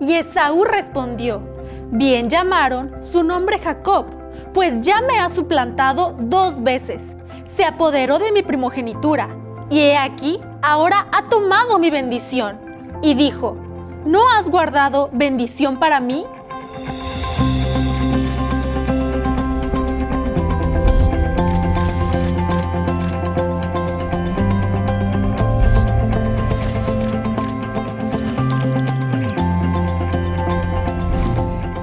Y Esaú respondió, bien llamaron su nombre Jacob, pues ya me ha suplantado dos veces. Se apoderó de mi primogenitura, y he aquí, ahora ha tomado mi bendición. Y dijo, ¿no has guardado bendición para mí?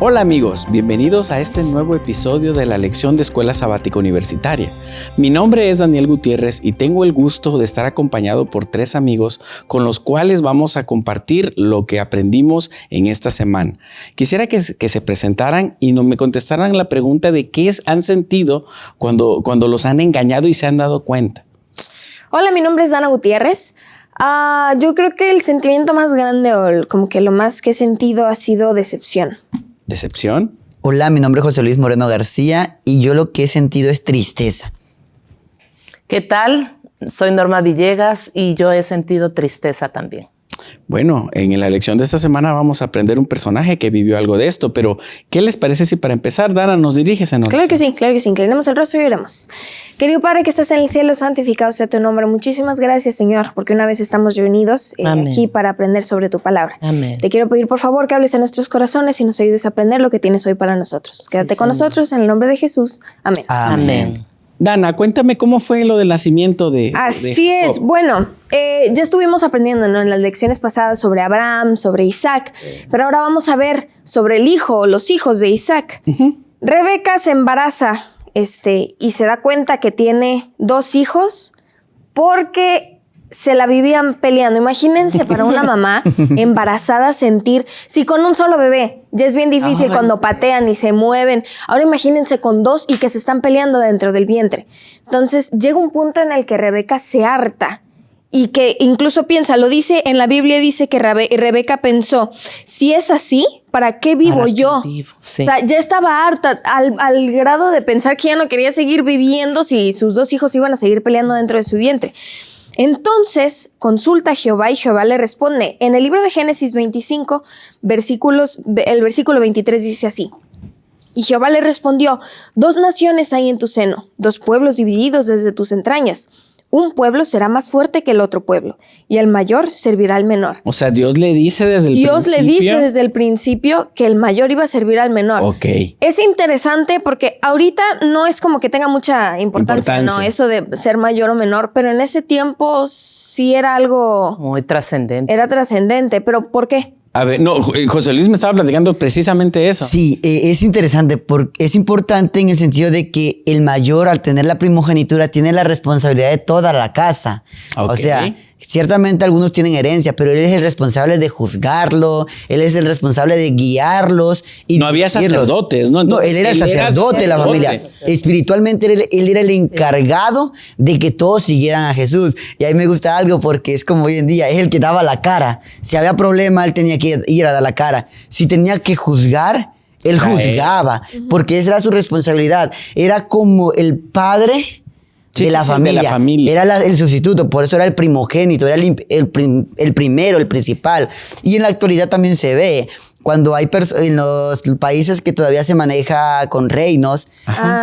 Hola amigos, bienvenidos a este nuevo episodio de la lección de Escuela Sabática Universitaria. Mi nombre es Daniel Gutiérrez y tengo el gusto de estar acompañado por tres amigos con los cuales vamos a compartir lo que aprendimos en esta semana. Quisiera que, se presentaran y no me contestaran la pregunta de qué han sentido cuando, cuando los han engañado y se han dado cuenta. Hola, mi nombre es Dana Gutiérrez. Ah, yo creo que el sentimiento más grande o como que lo más que he sentido ha sido decepción. ¿Decepción? Hola, mi nombre es José Luis Moreno García y yo lo que he sentido es tristeza. ¿Qué tal? Soy Norma Villegas y yo he sentido tristeza también. Bueno, en la lección de esta semana vamos a aprender un personaje que vivió algo de esto, pero ¿qué les parece si para empezar, Dana, nos diriges en Claro que sí, claro que sí. Inclinemos el rostro y oremos. Querido Padre que estás en el cielo, santificado sea tu nombre. Muchísimas gracias, Señor, porque una vez estamos reunidos eh, aquí para aprender sobre tu palabra. Amén. Te quiero pedir, por favor, que hables a nuestros corazones y nos ayudes a aprender lo que tienes hoy para nosotros. Quédate con nosotros en el nombre de Jesús. Amén. Amén. Dana, cuéntame cómo fue lo del nacimiento de. Así es. Bueno, eh, ya estuvimos aprendiendo en las lecciones pasadas sobre Abraham, sobre Isaac, pero ahora vamos a ver sobre el hijo, los hijos de Isaac. Rebeca se embaraza este, y se da cuenta que tiene dos hijos porque se la vivían peleando. Imagínense para una mamá embarazada sentir, si con un solo bebé ya es bien difícil cuando patean y se mueven, ahora imagínense con dos y que se están peleando dentro del vientre. Entonces llega un punto en el que Rebeca se harta y que incluso piensa, lo dice en la Biblia, dice que Rebeca pensó, si es así, ¿para qué vivo yo? O sea, ya estaba harta al, al, grado de pensar que ya no quería seguir viviendo si sus dos hijos iban a seguir peleando dentro de su vientre. Entonces consulta a Jehová y Jehová le responde. En el libro de Génesis 25, versículos, el versículo 23 dice así. Y Jehová le respondió, dos naciones hay en tu seno, dos pueblos divididos desde tus entrañas. Un pueblo será más fuerte que el otro pueblo, y el mayor servirá al menor. O sea, Dios le dice desde el principio. Dios le dice desde el principio que el mayor iba a servir al menor. Ok. Es interesante porque ahorita no es como que tenga mucha importancia, no, eso de ser mayor o menor, pero en ese tiempo sí era algo. Muy trascendente. Era trascendente, pero ¿por qué? A ver, no, José Luis me estaba platicando precisamente eso. Sí, eh, es interesante porque es importante en el sentido de que el mayor al tener la primogenitura tiene la responsabilidad de toda la casa. O sea, Ciertamente algunos tienen herencia, pero él es el responsable de juzgarlo, él es el responsable de guiarlos. Y no había sacerdotes, ¿no? no, él era el sacerdote de la familia. Espiritualmente él, era el encargado de que todos siguieran a Jesús. Y ahí me gusta algo porque es como hoy en día, es el que daba la cara. Si había problema, él tenía que ir a dar la cara. Si tenía que juzgar, él juzgaba, porque esa era su responsabilidad. Era como el padre de, la familia. Era el sustituto, por eso era el primogénito, era el, el, primero, el principal. Y en la actualidad también se ve cuando hay en los países que todavía se maneja con reinos,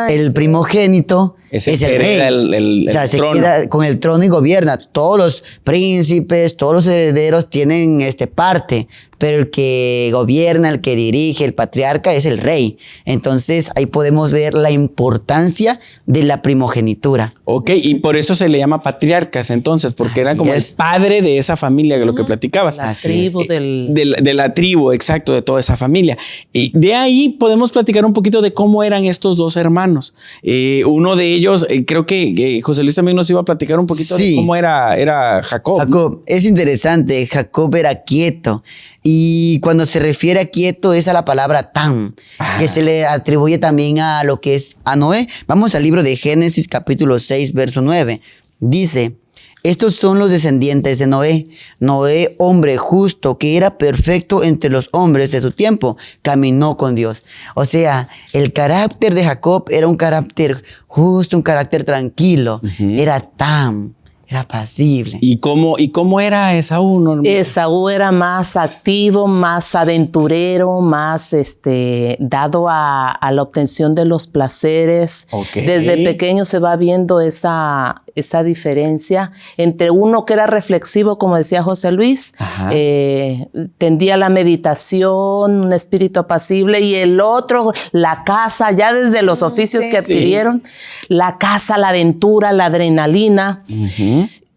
el primogénito es, el rey. o sea, se queda con el trono y gobierna. Todos los príncipes, todos los herederos tienen este parte, pero el que gobierna, el que dirige, el patriarca es el rey. Entonces ahí podemos ver la importancia de la primogenitura. Ok, y por eso se le llama patriarcas entonces, porque era como el padre de esa familia, de lo que platicabas. La tribu del... De, la tribu, exacto, de toda esa familia. Y de ahí podemos platicar un poquito de cómo eran estos dos hermanos. Eh, uno de ellos, eh, creo que José Luis también nos iba a platicar un poquito de cómo era, era Jacob. Jacob, es interesante, Jacob era quieto. Y cuando se refiere a quieto es a la palabra tan, que ah. se le atribuye también a lo que es a Noé. Vamos al libro de Génesis capítulo 6, verso 9. Dice, estos son los descendientes de Noé. Noé, hombre justo, que era perfecto entre los hombres de su tiempo, caminó con Dios. O sea, el carácter de Jacob era un carácter justo, un carácter tranquilo. Era tan Era pasible. ¿Y cómo, y cómo era Esaú? Norma? Esaú era más activo, más aventurero, más este, dado a, a la obtención de los placeres. Desde pequeño se va viendo esa, esa diferencia entre uno que era reflexivo, como decía José Luis, eh, tendía a la meditación, un espíritu apacible, y el otro, la casa, ya desde los oficios sí. que adquirieron, la casa, la aventura, la adrenalina.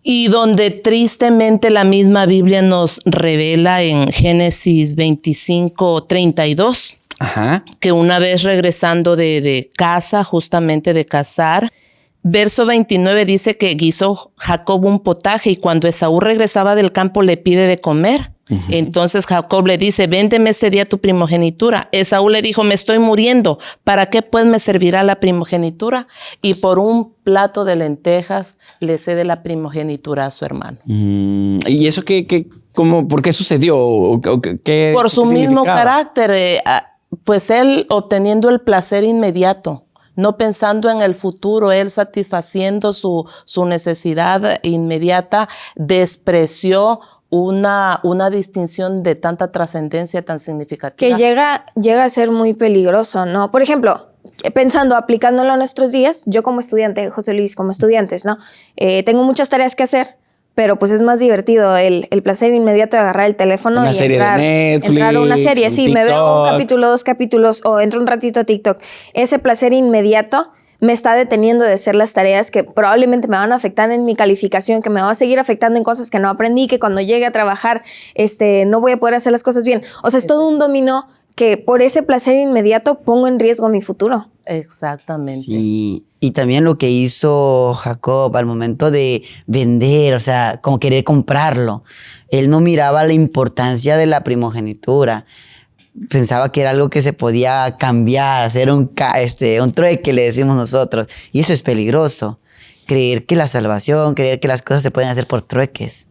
Y donde tristemente la misma Biblia nos revela en Génesis 25, 32, Ajá. que una vez regresando de, de casa, justamente de cazar, verso 29 dice que guisó Jacob un potaje y cuando Esaú regresaba del campo le pide de comer. Entonces Jacob le dice, véndeme este día tu primogenitura. Esaú le dijo, me estoy muriendo, ¿para qué pues me servirá la primogenitura? Y por un plato de lentejas le cede la primogenitura a su hermano. Mm, ¿Y eso qué, qué, cómo, por qué sucedió? ¿O, o qué- qué- por su qué mismo carácter, eh, pues él obteniendo el placer inmediato, no pensando en el futuro, él satisfaciendo su, su necesidad inmediata, despreció una, una distinción de tanta trascendencia tan significativa. que llega, llega a ser muy peligroso, ¿no? Por ejemplo, pensando, aplicándolo a nuestros días, yo como estudiante, José Luis, como estudiantes, ¿no? Eh, tengo muchas tareas que hacer, pero pues es más divertido el, el placer inmediato de agarrar el teléfono Una y serie de entrar, Netflix, entrar a una serie. un Sí, me veo un capítulo, dos capítulos o entro un ratito a TikTok. Ese placer inmediato me está deteniendo de hacer las tareas que probablemente me van a afectar en mi calificación, que me va a seguir afectando en cosas que no aprendí, que cuando llegue a trabajar este, no voy a poder hacer las cosas bien. O sea, es todo un dominó que por ese placer inmediato pongo en riesgo mi futuro. Exactamente. Sí, y también lo que hizo Jacob al momento de vender, o sea, como querer comprarlo, él no miraba la importancia de la primogenitura. Pensaba que era algo que se podía cambiar, hacer un, ca- este, un trueque, le decimos nosotros. Y eso es peligroso. Creer que la salvación, creer que las cosas se pueden hacer por trueques.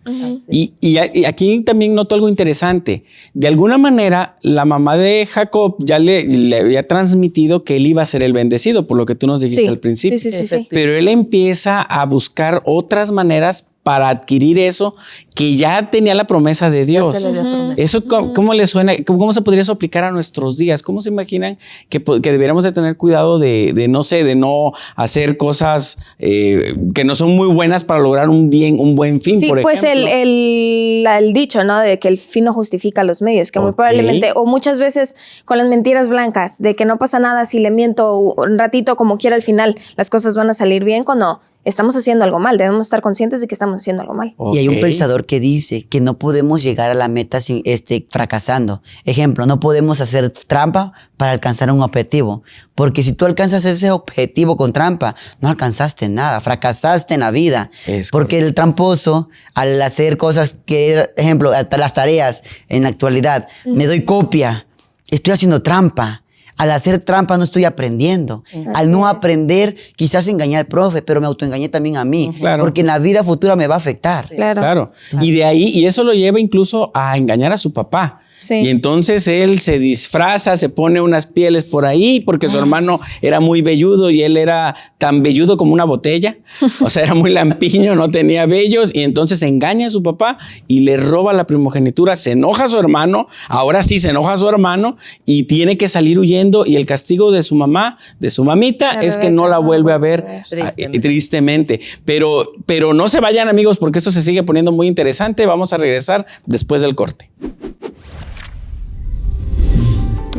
Y, y a- y aquí también noto algo interesante. De alguna manera, la mamá de Jacob ya le, le había transmitido que él iba a ser el bendecido, por lo que tú nos dijiste Sí, al principio. sí, sí, sí, sí. Pero él empieza a buscar otras maneras para adquirir eso que ya tenía la promesa de Dios. Eso, ¿cómo, cómo le suena? ¿Cómo, cómo se podría eso aplicar a nuestros días? ¿Cómo se imaginan que, que deberíamos de tener cuidado de, de, no sé, de no hacer cosas eh, que no son muy buenas para lograr un bien, un buen fin, Sí, por pues el, ejemplo? el, la- el dicho, ¿no? De que el fin no justifica los medios, que muy probablemente, o muchas veces con las mentiras blancas, de que no pasa nada si le miento un ratito como quiera al final, las cosas van a salir bien cuando estamos haciendo algo mal. Debemos estar conscientes de que estamos haciendo algo mal. Y hay un pensador que dice que no podemos llegar a la meta sin, este, fracasando. Ejemplo, no podemos hacer trampa para alcanzar un objetivo. Porque si tú alcanzas ese objetivo con trampa, no alcanzaste nada, fracasaste en la vida. Es porque el tramposo, al hacer cosas que, ejemplo, hasta las tareas en la actualidad, me doy copia, estoy haciendo trampa. Al hacer trampa no estoy aprendiendo. Al no aprender, quizás engañé al profe, pero me autoengañé también a mí. Claro. Porque en la vida futura me va a afectar. Claro. Claro. Y de ahí, y eso lo lleva incluso a engañar a su papá. Sí. Y entonces él se disfraza, se pone unas pieles por ahí, porque Ah. su hermano era muy velludo y él era tan velludo como una botella. O sea, era muy lampiño, no tenía vellos. Y entonces engaña a su papá y le roba la primogenitura. Se enoja a su hermano. Ahora sí se enoja a su hermano y tiene que salir huyendo. Y el castigo de su mamá, de su mamita, La es que no la vuelve a ver a ver. Tristemente. ah, tristemente. Pero, pero no se vayan amigos porque esto se sigue poniendo muy interesante. Vamos a regresar después del corte.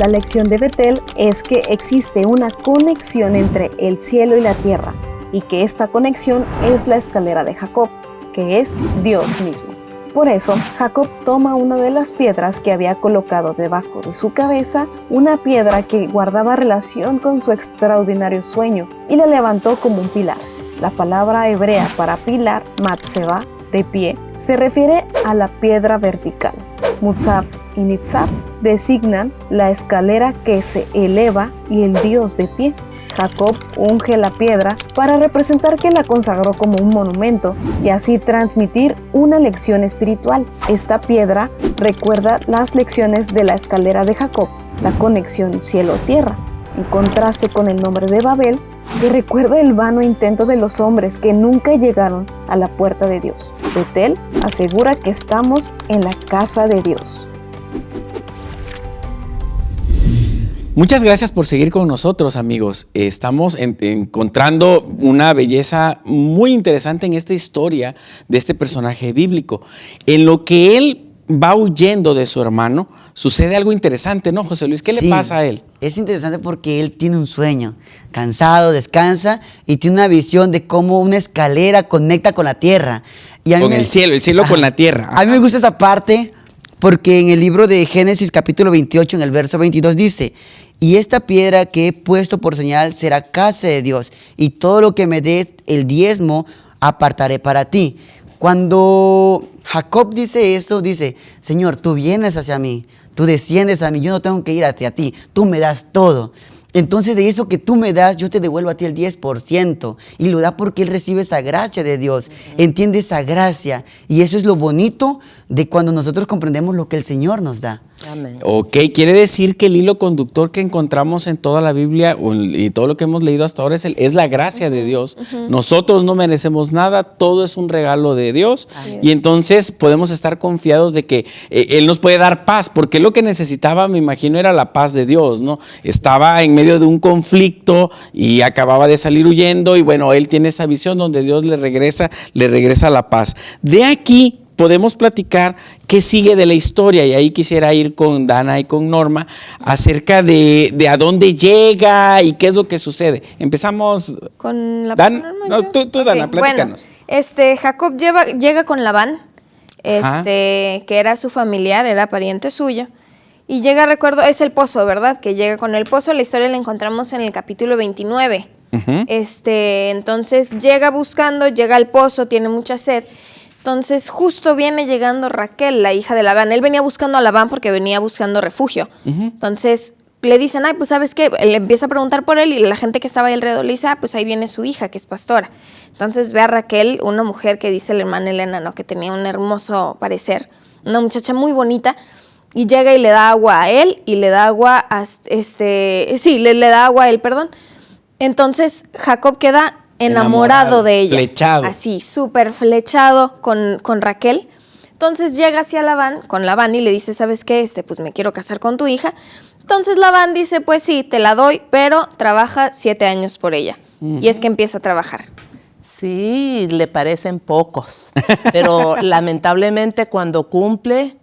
La lección de Betel es que existe una conexión entre el cielo y la tierra y que esta conexión es la escalera de Jacob, que es Dios mismo. Por eso, Jacob toma una de las piedras que había colocado debajo de su cabeza, una piedra que guardaba relación con su extraordinario sueño, y la levantó como un pilar. La palabra hebrea para pilar, matzeba, de pie, se refiere a la piedra vertical. Mutzaf y Nitzaf designan la escalera que se eleva y el Dios de pie. Jacob unge la piedra para representar que la consagró como un monumento y así transmitir una lección espiritual. Esta piedra recuerda las lecciones de la escalera de Jacob, la conexión cielo-tierra. En contraste con el nombre de Babel, que recuerda el vano intento de los hombres que nunca llegaron a la puerta de Dios. Betel asegura que estamos en la casa de Dios. Muchas gracias por seguir con nosotros, amigos. Estamos en- encontrando una belleza muy interesante en esta historia de este personaje bíblico. En lo que él va huyendo de su hermano, sucede algo interesante, ¿no, José Luis? ¿Qué le pasa a él? Es interesante porque él tiene un sueño, cansado, descansa y tiene una visión de cómo una escalera conecta con la tierra. Y Con me- el cielo, el cielo con la tierra. A mí me gusta esa parte porque en el libro de Génesis capítulo 28, en el verso 22 dice, y esta piedra que he puesto por señal será casa de Dios, y todo lo que me des el diezmo apartaré para ti. Cuando Jacob dice eso, dice, Señor, tú vienes hacia mí, tú desciendes a mí, yo no tengo que ir hacia ti, tú me das todo. Entonces de eso que tú me das, yo te devuelvo a ti el 10%. Y lo da porque él recibe esa gracia de Dios. Entiende esa gracia. Y eso es lo bonito de cuando nosotros comprendemos lo que el Señor nos da. Amén. Ok, quiere decir que el hilo conductor que encontramos en toda la Biblia y todo lo que hemos leído hasta ahora es, el- es la gracia de Dios. Nosotros no merecemos nada, todo es un regalo de Dios y entonces podemos estar confiados de que eh, Él nos puede dar paz, porque lo que necesitaba, me imagino, era la paz de Dios, ¿no? Estaba en medio de un conflicto y acababa de salir huyendo y bueno, Él tiene esa visión donde Dios le regresa, le regresa la paz. De aquí podemos platicar qué sigue de la historia y ahí quisiera ir con Dana y con Norma acerca de, de a dónde llega y qué es lo que sucede. Empezamos Con la Dan- Norma, no, tú- Dana, platícanos. Bueno, este, Jacob lleva- llega con Labán, Ajá. este, que era su familiar, era pariente suyo. Y llega, recuerdo, es el pozo, ¿verdad? Que llega con el pozo. La historia la encontramos en el capítulo 29. Ujú. Este, entonces llega buscando, llega al pozo, tiene mucha sed. Entonces justo viene llegando Raquel, la hija de Labán. Él venía buscando a Labán porque venía buscando refugio. Entonces le dicen, ay, pues sabes qué, le empieza a preguntar por él y la gente que estaba ahí alrededor le dice, ah, pues ahí viene su hija, que es pastora. Entonces ve a Raquel, una mujer que dice la hermana Elena, ¿no? Que tenía un hermoso parecer, una muchacha muy bonita, y llega y le da agua a él y le da agua a este, sí, le, le da agua a él, perdón. Entonces Jacob queda enamorado, de ella. flechado. Así, súper flechado con, con Raquel. Entonces llega hacia Labán, con Labán y le dice, ¿sabes qué? Este, pues me quiero casar con tu hija. Entonces Labán dice, pues sí, te la doy, pero trabaja siete años por ella. Y es que empieza a trabajar. Sí, le parecen pocos, pero lamentablemente cuando cumple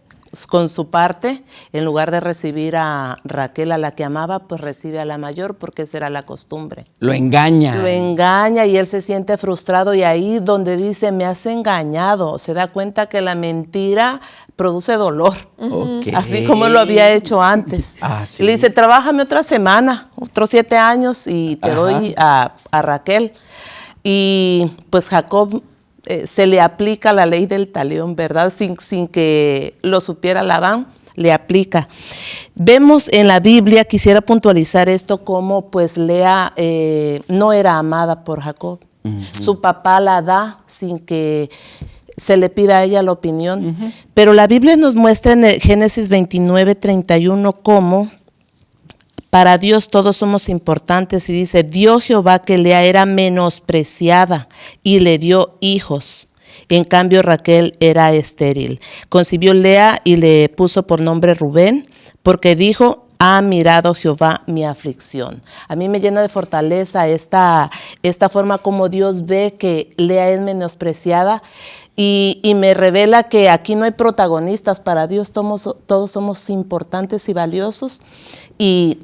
con su parte, en lugar de recibir a Raquel, a la que amaba, pues recibe a la mayor porque esa era la costumbre. Lo engaña. Lo engaña y él se siente frustrado y ahí donde dice, me has engañado, se da cuenta que la mentira produce dolor. Así como lo había hecho antes. Ah, sí. Le dice, trabájame otra semana, otros siete años y te Ajá. doy a, a Raquel. Y pues Jacob eh, se le aplica la ley del talión, ¿verdad? Sin, sin que lo supiera Labán, le aplica. Vemos en la Biblia, quisiera puntualizar esto, como pues Lea eh, no era amada por Jacob. Su papá la da sin que se le pida a ella la opinión. Pero la Biblia nos muestra en el Génesis 29, 31 cómo para Dios todos somos importantes y dice, dio Jehová que Lea era menospreciada y le dio hijos. En cambio Raquel era estéril. Concibió Lea y le puso por nombre Rubén porque dijo, ha mirado Jehová mi aflicción. A mí me llena de fortaleza esta, esta forma como Dios ve que Lea es menospreciada y, y me revela que aquí no hay protagonistas. Para Dios todos, todos somos importantes y valiosos y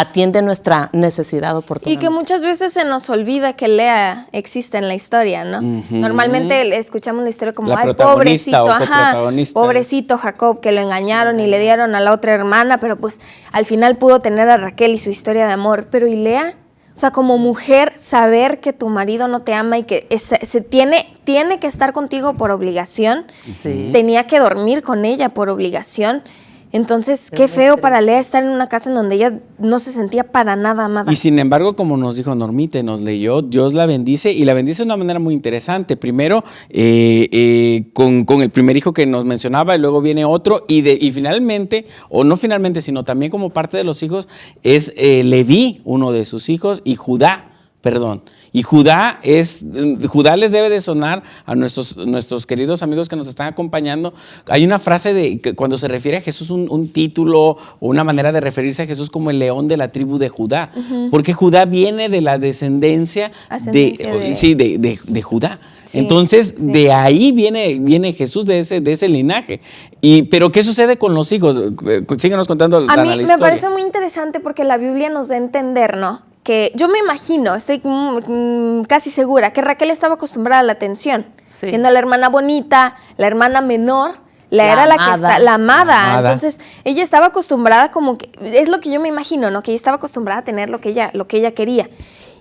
atiende nuestra necesidad oportuna. Y que muchas veces se nos olvida que Lea existe en la historia, ¿no? Normalmente escuchamos la historia como, La ay, pobrecito, ajá, coprotagonista". pobrecito Jacob, que lo engañaron y le dieron a la otra hermana, pero pues al final pudo tener a Raquel y su historia de amor. Pero ¿y Lea? O sea, como mujer, saber que tu marido no te ama y que es- se tiene, tiene que estar contigo por obligación, Sí. tenía que dormir con ella por obligación. Entonces, qué feo para Lea estar en una casa en donde ella no se sentía para nada amada. Y sin embargo, como nos dijo Normita, nos leyó, Dios la bendice y la bendice de una manera muy interesante. Primero, eh, eh, con, con el primer hijo que nos mencionaba y luego viene otro y, de, y finalmente, o no finalmente, sino también como parte de los hijos, es eh, Leví, uno de sus hijos, y Judá perdón. Y Judá es, Judá les debe de sonar a nuestros, nuestros queridos amigos que nos están acompañando. Hay una frase de que cuando se refiere a Jesús, un, título o una manera de referirse a Jesús como el león de la tribu de Judá, porque Judá viene de la descendencia, de, Sí, de, Judá. Entonces, de ahí viene, viene Jesús, de ese, de ese linaje. Y, pero, ¿qué sucede con los hijos? Síguenos contando. A mí me parece muy interesante porque la Biblia nos da a entender, ¿no? Que yo me imagino, estoy mm, casi segura, que Raquel estaba acostumbrada a la atención, siendo la hermana bonita, la hermana menor, la, era la que está, la amada. Entonces, ella estaba acostumbrada como que, es lo que yo me imagino, ¿no? Que ella estaba acostumbrada a tener lo que ella, lo que ella quería.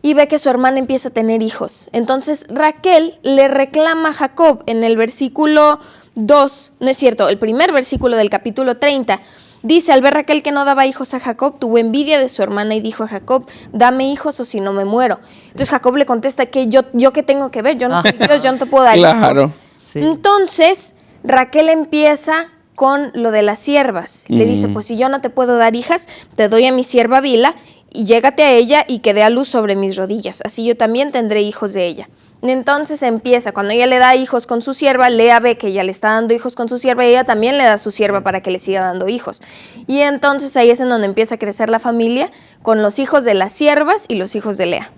Y ve que su hermana empieza a tener hijos. Entonces, Raquel le reclama a Jacob en el versículo 2, no es cierto, el primer versículo del capítulo 30 Dice, al ver Raquel que no daba hijos a Jacob, tuvo envidia de su hermana y dijo a Jacob, dame hijos o si no me muero. Entonces Jacob le contesta que yo, yo qué tengo que ver, yo no soy Dios, yo no te puedo dar hijos. Entonces Raquel empieza con lo de las siervas. Le dice, pues si yo no te puedo dar hijas, te doy a mi sierva Vila y llégate a ella y que dé a luz sobre mis rodillas. Así yo también tendré hijos de ella. Entonces empieza, cuando ella le da hijos con su sierva, Lea ve que ella le está dando hijos con su sierva y ella también le da a su sierva para que le siga dando hijos. Y entonces ahí es en donde empieza a crecer la familia con los hijos de las siervas y los hijos de Lea.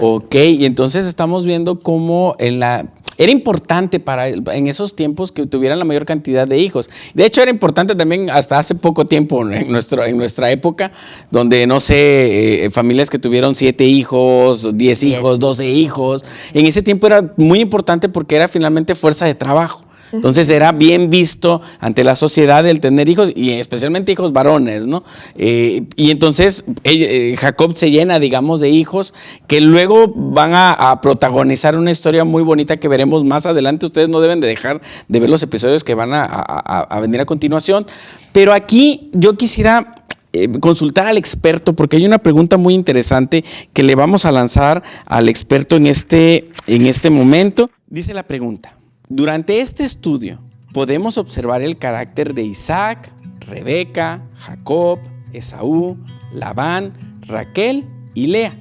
Ok, y entonces estamos viendo cómo en la era importante para en esos tiempos que tuvieran la mayor cantidad de hijos. De hecho, era importante también hasta hace poco tiempo en, nuestro, en nuestra época, donde, no sé, eh, familias que tuvieron siete hijos, diez hijos, doce hijos. En ese tiempo era muy importante porque era finalmente fuerza de trabajo. Entonces era bien visto ante la sociedad el tener hijos y especialmente hijos varones, ¿no? Eh, y entonces eh, Jacob se llena, digamos, de hijos que luego van a, protagonizar una historia muy bonita que veremos más adelante. Ustedes no deben de dejar de ver los episodios que van a, a venir a continuación. Pero aquí yo quisiera eh, consultar al experto porque hay una pregunta muy interesante que le vamos a lanzar al experto en este, en este momento. Dice la pregunta, durante este estudio podemos observar el carácter de Isaac, Rebeca, Jacob, Esaú, Labán, Raquel y Lea.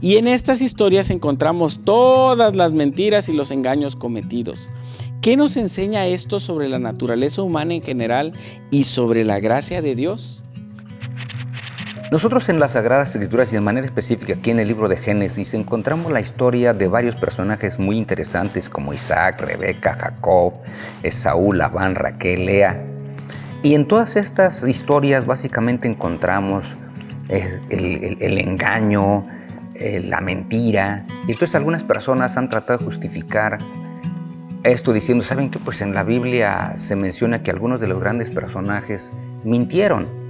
Y en estas historias encontramos todas las mentiras y los engaños cometidos. ¿Qué nos enseña esto sobre la naturaleza humana en general y sobre la gracia de Dios? Nosotros en las Sagradas Escrituras y de manera específica aquí en el libro de Génesis encontramos la historia de varios personajes muy interesantes como Isaac, Rebeca, Jacob, Esaú, Labán, Raquel, Lea. Y en todas estas historias básicamente encontramos el, engaño, eh, la mentira. Y entonces algunas personas han tratado de justificar esto diciendo, ¿saben qué? Pues en la Biblia se menciona que algunos de los grandes personajes mintieron.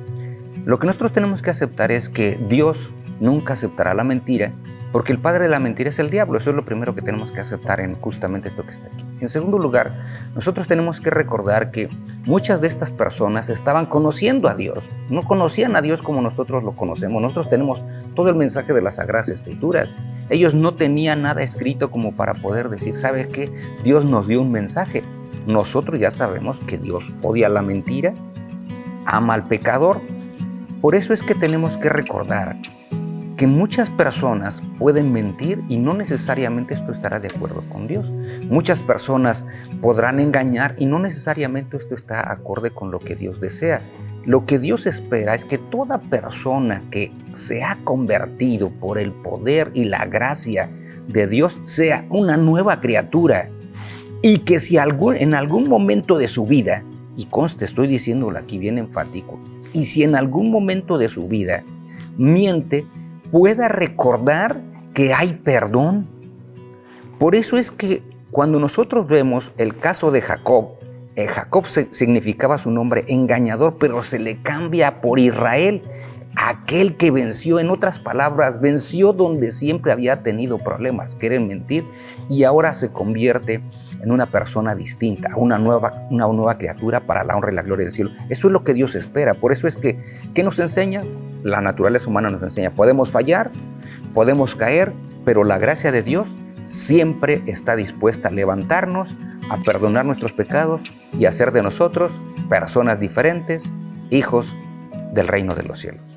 Lo que nosotros tenemos que aceptar es que Dios nunca aceptará la mentira, porque el padre de la mentira es el diablo. Eso es lo primero que tenemos que aceptar en justamente esto que está aquí. En segundo lugar, nosotros tenemos que recordar que muchas de estas personas estaban conociendo a Dios. No conocían a Dios como nosotros lo conocemos. Nosotros tenemos todo el mensaje de las Sagradas Escrituras. Ellos no tenían nada escrito como para poder decir, ¿sabe qué? Dios nos dio un mensaje. Nosotros ya sabemos que Dios odia la mentira, ama al pecador, por eso es que tenemos que recordar que muchas personas pueden mentir y no necesariamente esto estará de acuerdo con Dios. Muchas personas podrán engañar y no necesariamente esto está acorde con lo que Dios desea. Lo que Dios espera es que toda persona que se ha convertido por el poder y la gracia de Dios sea una nueva criatura y que si en algún momento de su vida, y conste, estoy diciéndolo aquí bien enfático, y si en algún momento de su vida miente, pueda recordar que hay perdón. Por eso es que cuando nosotros vemos el caso de Jacob, eh, Jacob significaba su nombre engañador, pero se le cambia por Israel, aquel que venció, en otras palabras, venció donde siempre había tenido problemas, quieren mentir, y ahora se convierte en una persona distinta, una nueva, una nueva criatura para la honra y la gloria del cielo. Eso es lo que Dios espera, por eso es que, ¿qué nos enseña? La naturaleza humana nos enseña, podemos fallar, podemos caer, pero la gracia de Dios siempre está dispuesta a levantarnos, a perdonar nuestros pecados y hacer de nosotros personas diferentes, hijos del reino de los cielos.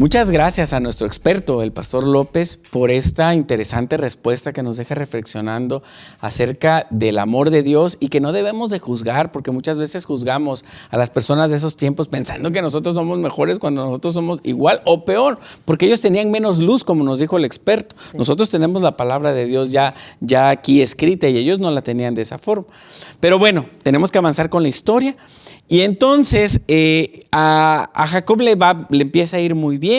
Muchas gracias a nuestro experto, el pastor López, por esta interesante respuesta que nos deja reflexionando acerca del amor de Dios y que no debemos de juzgar, porque muchas veces juzgamos a las personas de esos tiempos pensando que nosotros somos mejores cuando nosotros somos igual o peor, porque ellos tenían menos luz, como nos dijo el experto. Nosotros tenemos la palabra de Dios ya, ya aquí escrita y ellos no la tenían de esa forma. Pero bueno, tenemos que avanzar con la historia. Y entonces eh, a, Jacob le, va, le empieza a ir muy bien,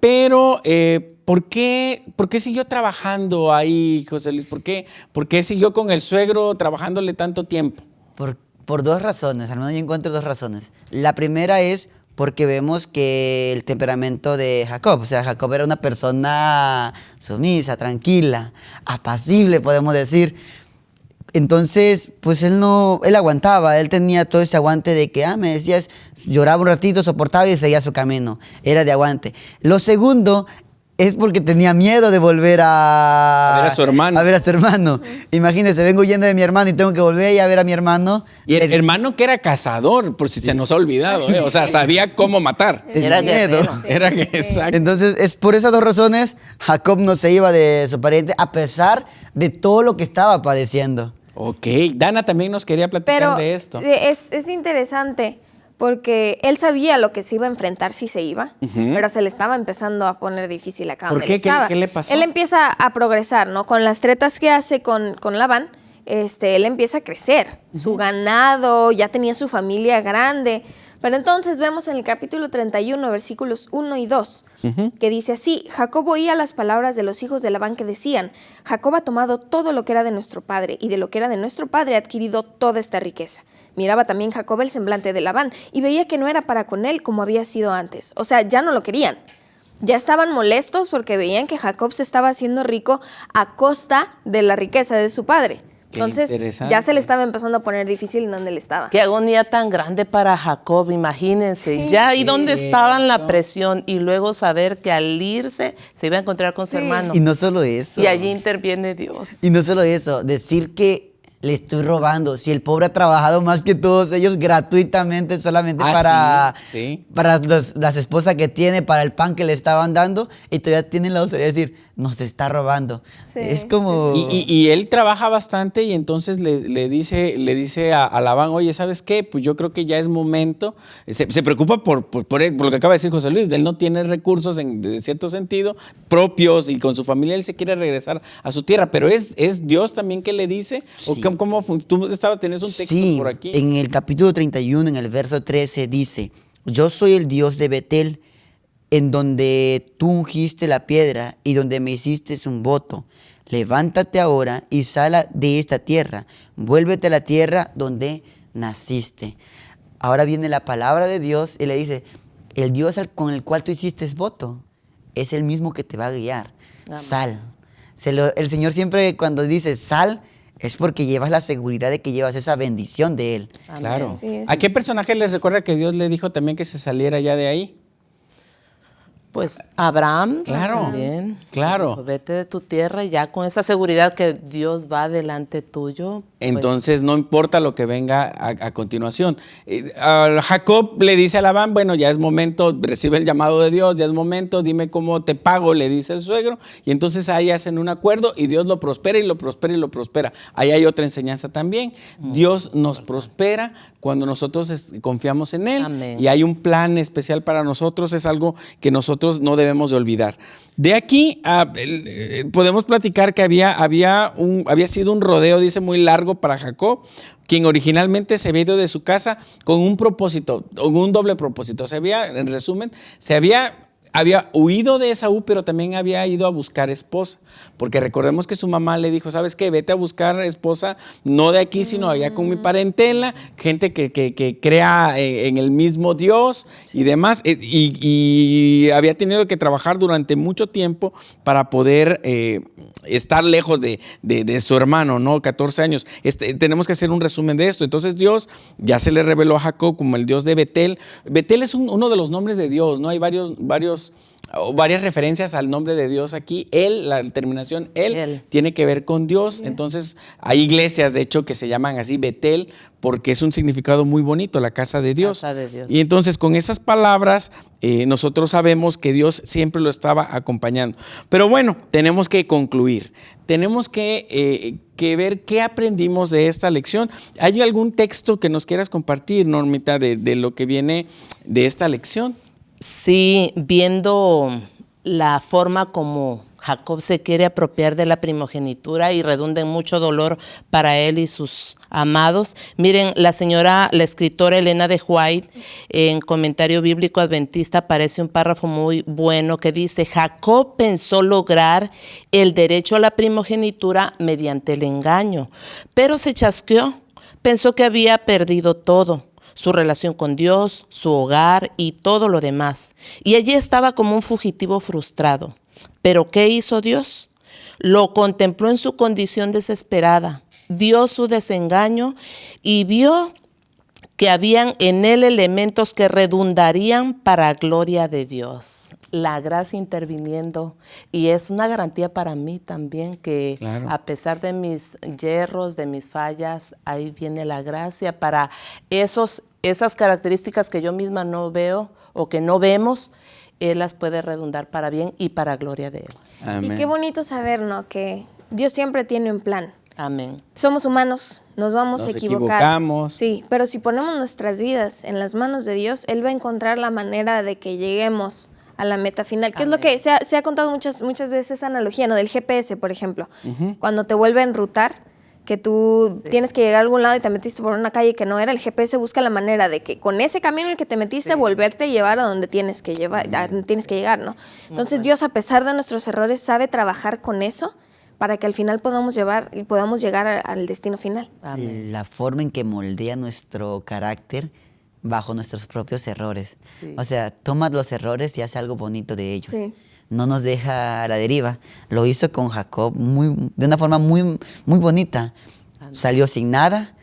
pero eh, ¿por, qué, ¿por qué siguió trabajando ahí, José Luis? ¿Por qué, ¿Por qué siguió con el suegro trabajándole tanto tiempo? Por, por dos razones, al menos yo encuentro dos razones. La primera es porque vemos que el temperamento de Jacob, o sea, Jacob era una persona sumisa, tranquila, apacible, podemos decir. Entonces, pues él no, él aguantaba, él tenía todo ese aguante de que, ah, me decías, lloraba un ratito, soportaba y seguía su camino. Era de aguante. Lo segundo es porque tenía miedo de volver a, a ver a su hermano. A ver a su hermano. Imagínese, vengo huyendo de mi hermano y tengo que volver a ver a mi hermano. Y el, hermano que era cazador, por si se nos ha olvidado, ¿eh? o sea, sabía cómo matar. Tenía Era miedo. Era que exacto. Entonces, es por esas dos razones, Jacob no se iba de su pariente a pesar de todo lo que estaba padeciendo. Ok, Dana también nos quería platicar Pero de esto. eh, es, es interesante porque él sabía lo que se iba a enfrentar si se iba, pero se le estaba empezando a poner difícil acá ¿Por donde qué? él ¿Qué- estaba. qué le pasó? Él empieza a progresar, ¿no? Con las tretas que hace con, con Labán, este, él empieza a crecer. Su ganado, ya tenía su familia grande. Pero entonces vemos en el capítulo 31, versículos 1 y 2, que dice así, Jacob oía las palabras de los hijos de Labán que decían, Jacob ha tomado todo lo que era de nuestro padre, y de lo que era de nuestro padre ha adquirido toda esta riqueza. Miraba también Jacob el semblante de Labán, y veía que no era para con él como había sido antes. O sea, ya no lo querían. Ya estaban molestos porque veían que Jacob se estaba haciendo rico a costa de la riqueza de su padre. Qué Entonces, ya se le estaba empezando a poner difícil en donde él estaba. Qué agonía tan grande para Jacob, imagínense. Ya, ¿y dónde estaba la presión? Y luego saber que al irse se iba a encontrar con su Sí. hermano. Y no solo eso. Y allí interviene Dios. Y no solo eso, decir que le estoy robando. Si el pobre ha trabajado más que todos ellos gratuitamente solamente Ah, para, sí, sí. para los- las esposas que tiene, para el pan que le estaban dando, y todavía tienen la osadía de decir, nos está robando. Sí, es como... Y, y- y él trabaja bastante y entonces le, le dice, le dice a, a Labán, oye, ¿sabes qué? Pues yo creo que ya es momento. Se, se preocupa por, por, por él, por lo que acaba de decir José Luis. Él no tiene recursos en de cierto sentido propios y con su familia él se quiere regresar a su tierra. Pero es, es Dios también que le dice. ¿O Sí. Tú estabas, tenés un texto Sí, por aquí. en el capítulo 31, en el verso 13, dice, yo soy el Dios de Betel, en donde tú ungiste la piedra y donde me hiciste un voto. Levántate ahora y sala de esta tierra, vuélvete a la tierra donde naciste. Ahora viene la palabra de Dios y le dice, el Dios con el cual tú hiciste voto es el mismo que te va a guiar. Sal. Se lo- el Señor siempre cuando dice sal es porque llevas la seguridad de que llevas esa bendición de Él. Claro. ¿A qué personaje les recuerda que Dios le dijo también que se saliera ya de ahí? Pues Abraham Claro, también. claro. Vete de tu tierra y ya con esa seguridad que Dios va delante tuyo. pues, Entonces no importa lo que venga a, a continuación. Eh, a Jacob le dice a Labán, bueno, ya es momento, recibe el llamado de Dios, ya es momento, dime cómo te pago, le dice el suegro. Y entonces ahí hacen un acuerdo y Dios lo prospera y lo prospera y lo prospera. Ahí hay otra enseñanza también. Dios nos prospera cuando nosotros confiamos en Él. Amén. Y hay un plan especial para nosotros, es algo que nosotros no debemos de olvidar. De aquí eh, podemos platicar que había, había, un, había sido un rodeo, dice, muy largo para Jacob, quien originalmente se había ido de su casa con un propósito, con un doble propósito. Se había, en resumen, se había había huido de Esaú, pero también había ido a buscar esposa, porque recordemos que su mamá le dijo, ¿sabes qué? Vete a buscar esposa, no de aquí, sino allá con mi parentela, gente que, que, crea en, el mismo Dios y demás, eh, y, había tenido que trabajar durante mucho tiempo para poder eh, estar lejos de, su hermano, ¿no? 14 años. Este, tenemos que hacer un resumen de esto. Entonces Dios ya se le reveló a Jacob como el Dios de Betel. Betel es uno de los nombres de Dios, ¿no? Hay varios, varios varias referencias al nombre de Dios aquí. Él, la terminación él, tiene que ver con Dios. Entonces, hay iglesias, de hecho, que se llaman así Betel, porque es un significado muy bonito, la casa de Dios. Y entonces, con esas palabras, eh, nosotros sabemos que Dios siempre lo estaba acompañando. Pero bueno, tenemos que concluir. Tenemos que, eh, que ver qué aprendimos de esta lección. ¿Hay algún texto que nos quieras compartir, Normita, de, de lo que viene de esta lección? Sí, viendo la forma como Jacob se quiere apropiar de la primogenitura y redunda en mucho dolor para él y sus amados. Miren, la señora, la escritora Elena de White, en comentario bíblico adventista, aparece un párrafo muy bueno que dice, Jacob pensó lograr el derecho a la primogenitura mediante el engaño, pero se chasqueó, pensó que había perdido todo su relación con Dios, su hogar y todo lo demás. Y allí estaba como un fugitivo frustrado. Pero ¿qué hizo Dios? Lo contempló en su condición desesperada, vio su desengaño y vio que habían en él elementos que redundarían para gloria de Dios. La gracia interviniendo. Y es una garantía para mí también que a pesar de mis hierros, de mis fallas, ahí viene la gracia para esos, esas características que yo misma no veo o que no vemos, Él las puede redundar para bien y para gloria de Él. Y qué bonito saber, ¿no? Que Dios siempre tiene un plan. Amén. Somos humanos, nos vamos a equivocar. Equivocamos. Sí, pero si ponemos nuestras vidas en las manos de Dios, Él va a encontrar la manera de que lleguemos a la meta final, que es lo que se ha, contado muchas, muchas veces esa analogía, ¿no? Del GPS, por ejemplo. Cuando te vuelve a enrutar, que tú tienes que llegar a algún lado y te metiste por una calle que no era, el GPS busca la manera de que con ese camino en el que te metiste, volverte a llevar a donde tienes que, llevar, tienes que llegar, ¿no? Entonces Dios, a pesar de nuestros errores, sabe trabajar con eso para que al final podamos llevar y podamos llegar al destino final. La forma en que moldea nuestro carácter bajo nuestros propios errores. O sea, toma los errores y hace algo bonito de ellos. No nos deja a la deriva. Lo hizo con Jacob muy, de una forma muy, muy bonita. Salió sin nada,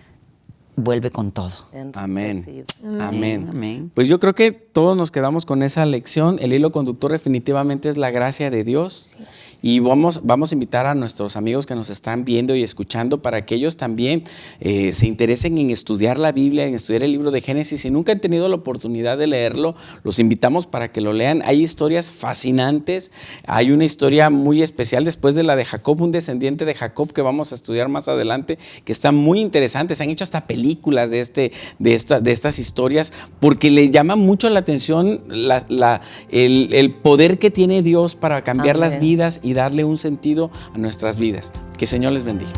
vuelve con todo. Amén. Amén. Amén. Pues yo creo que todos nos quedamos con esa lección. El hilo conductor definitivamente es la gracia de Dios. Y vamos, vamos a invitar a nuestros amigos que nos están viendo y escuchando para que ellos también eh, se interesen en estudiar la Biblia, en estudiar el libro de Génesis. Si nunca han tenido la oportunidad de leerlo, los invitamos para que lo lean. Hay historias fascinantes. Hay una historia muy especial después de la de Jacob, un descendiente de Jacob que vamos a estudiar más adelante, que está muy interesante. Se han hecho hasta películas de, este, de, esta, de estas historias porque le llama mucho la atención la, el, poder que tiene Dios para cambiar las vidas y darle un sentido a nuestras vidas. Que el Señor les bendiga.